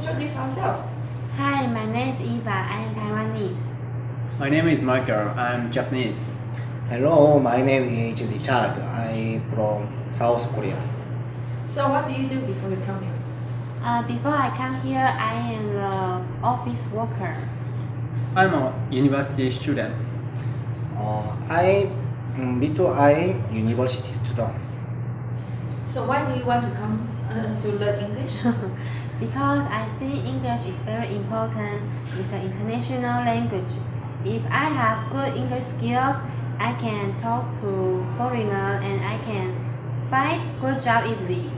introduce ourselves. Hi, my name is Eva. I am Taiwanese. My name is Michael. I'm Japanese. Hello, my name is Richard. I'm from South Korea. So what do you do before you come here? Uh, before I come here, I am the office worker. I'm a university student. Uh, I um, before I'm university student. So why do you want to come uh, to learn English? because I think English is very important. It's an international language. If I have good English skills, I can talk to foreigners and I can find good job easily.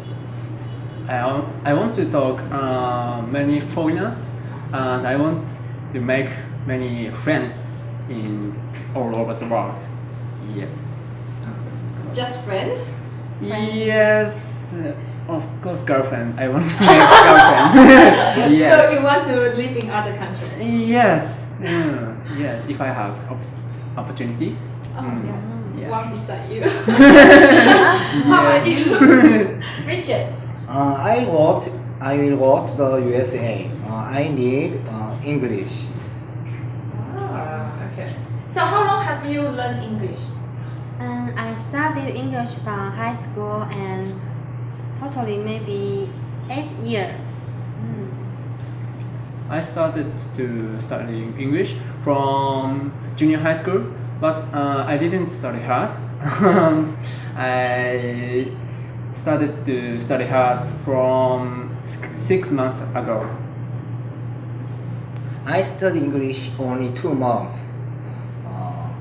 I, I want to talk uh, many foreigners and I want to make many friends in all over the world. Yeah. Just friends? Yes, of course, girlfriend. I want to make girlfriend. yes. So you want to live in other countries? Yes. Mm, yes. If I have op- opportunity. Oh, Mm, yeah. yeah. One beside you. How about you? Richard? Uh, I wrote I will go to the USA. Uh, I need uh, English. Ah, okay. So how long have you learned English? And I studied English from high school and totally maybe eight years. Mm. I started to study English from junior high school, but uh, I didn't study hard, and I started to study hard from six six months ago. I studied English only two months. Uh,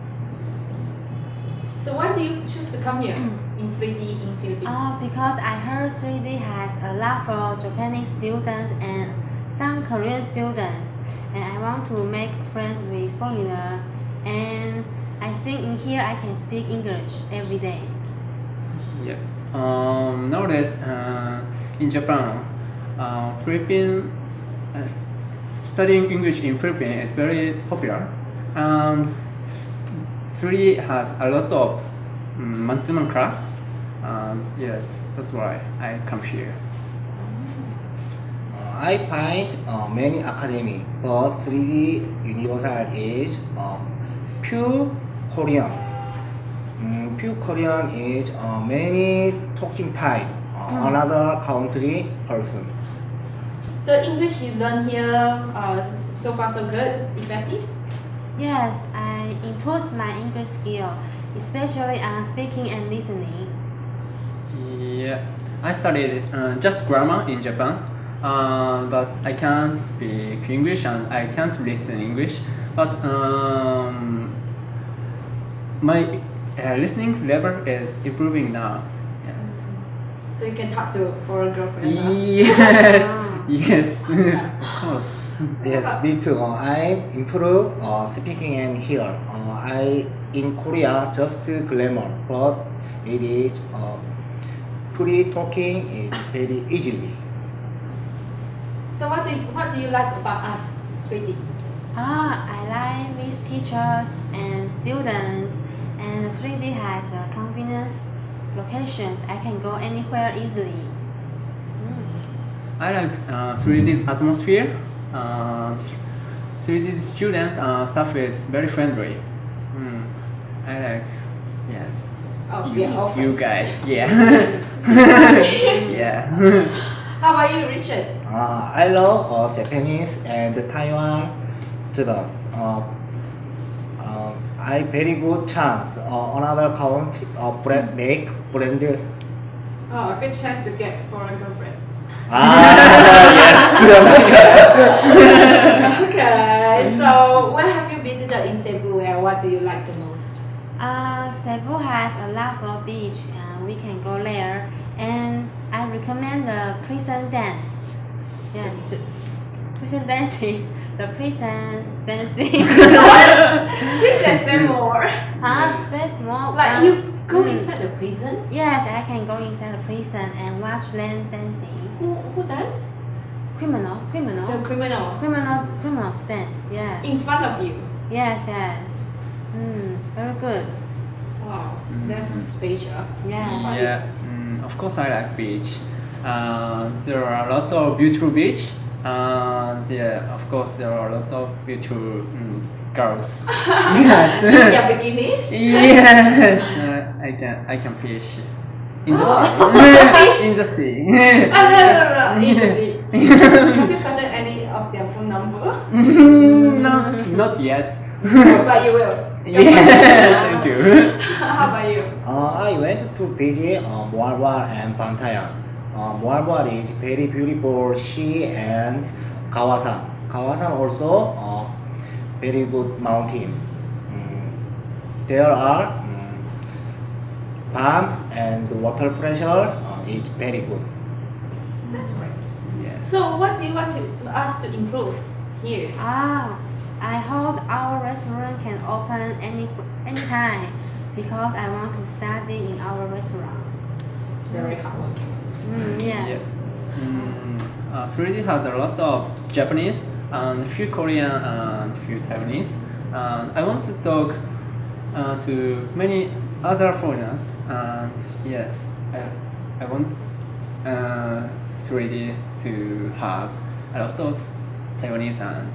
So why do you choose to come here in 3D in Philippines? Oh, because I heard 3D has a lot for Japanese students and some Korean students, and I want to make friends with foreigner. And I think in here I can speak English every day. Yeah. Um, nowadays, uh, in Japan, uh, Philippines, uh, studying English in Philippines is very popular, and 3 has a lot of um, man-to-man class, and yes, that's why I come here. uh, I find uh, many academy, but 3D Universal is uh, pure Korean. Mm, pure Korean is uh, many talking type, uh, another country person. The English you learn here, uh, so far so good, effective? Yes, I improved my English skill, especially on speaking and listening. Yeah, I studied uh, just grammar in Japan, uh, but I can't speak English and I can't listen English. But um, my uh, listening level is improving now. Yes. So you can talk to foreign girlfriend. huh? Yes, Ah. Yes, of course. Yes, me too. Uh, I improve uh, speaking and hear. Uh, I in Korea just grammar, but it is uh, pretty talking is very easily. So what do you, what do you like about us, 3D? Ah, I like these teachers and students, and 3D has a convenience locations. I can go anywhere easily. I like uh, 3D's atmosphere. Uh, 3D student uh, staff is very friendly. Mm. I like, yes. Oh, you, we are all you guys, yeah. yeah. How about you, Richard? Uh, I love uh, Japanese and Taiwan students. Uh, uh, I very good chance. Uh, another country uh, brand, make brand. Oh, a good chance to get foreign girlfriend. Ah, yes. okay, so where have you visited in Cebu and what do you like the most? Uh, Cebu has a lot of beach. Uh, we can go there, and I recommend the prison dance. Yes, to, prison dance is the prison dancing. what? Please explain more. Ah, spend more. Like uh, you go mm. inside the prison? Yes, I can go inside the prison and watch them dancing. Who who dance? Criminal, criminal, The criminal. criminal, criminals dance. Yeah. In front of you. Yes, yes. Mm, very good. Wow, that's special. Yeah. Yeah, mm, of course I like beach. Uh, there are a lot of beautiful beach. Uh, and yeah, of course there are a lot of beautiful mm, girls. yes. Yeah, bikinis. yes. Uh, I can I can fish in the Oh. sea. Fish? in the sea. Ah, no, no, no, no. In the beach. Have you gotten any of their phone number? not not yet. but you will. yeah. Thank you. How about you? Uh, I went to visit uh, Moalboal and Bantayan. Uh, Moalboal is very beautiful sea and Kawasan. Kawasan also uh, very good mountain. Mm, there are mm, pump and water pressure uh, is very good. That's great. Yes. So, what do you want to, us to improve here? Ah, I hope our restaurant can open any anytime because I want to study in our restaurant. It's very hardworking. Mm, yes. Yes. Mm, uh, 3D has a lot of Japanese and few Korean and few Taiwanese. And I want to talk uh, to many other foreigners. And yes, I, I want uh, 3D to have a lot of Taiwanese and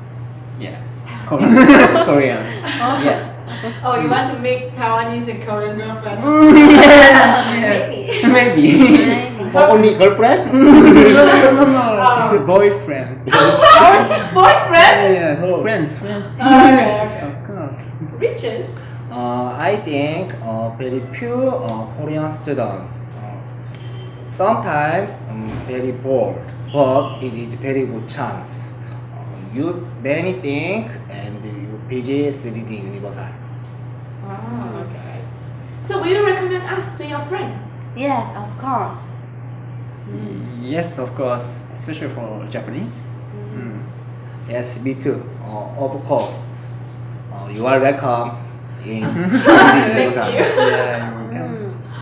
yeah, Korean- Koreans. Yeah. Oh, you want to make Taiwanese and Korean girlfriend? yes, Maybe. Maybe. Maybe. Oh, only girlfriend? no, no, no, no. Oh. It's boyfriend. Boyfriend? yes, Oh. friends, friends. Okay. of course. Richard? Uh, I think uh, very few uh, Korean students uh, sometimes um, very bored, but it is very good chance. Uh, you many think and you visit 3D Universal. Oh, okay. So, will you recommend us to your friend? Yes, of course. Yes, of course, especially for Japanese. Mm. Yes, me too. Uh, of course, uh, you are welcome in Thank you. Yeah, you can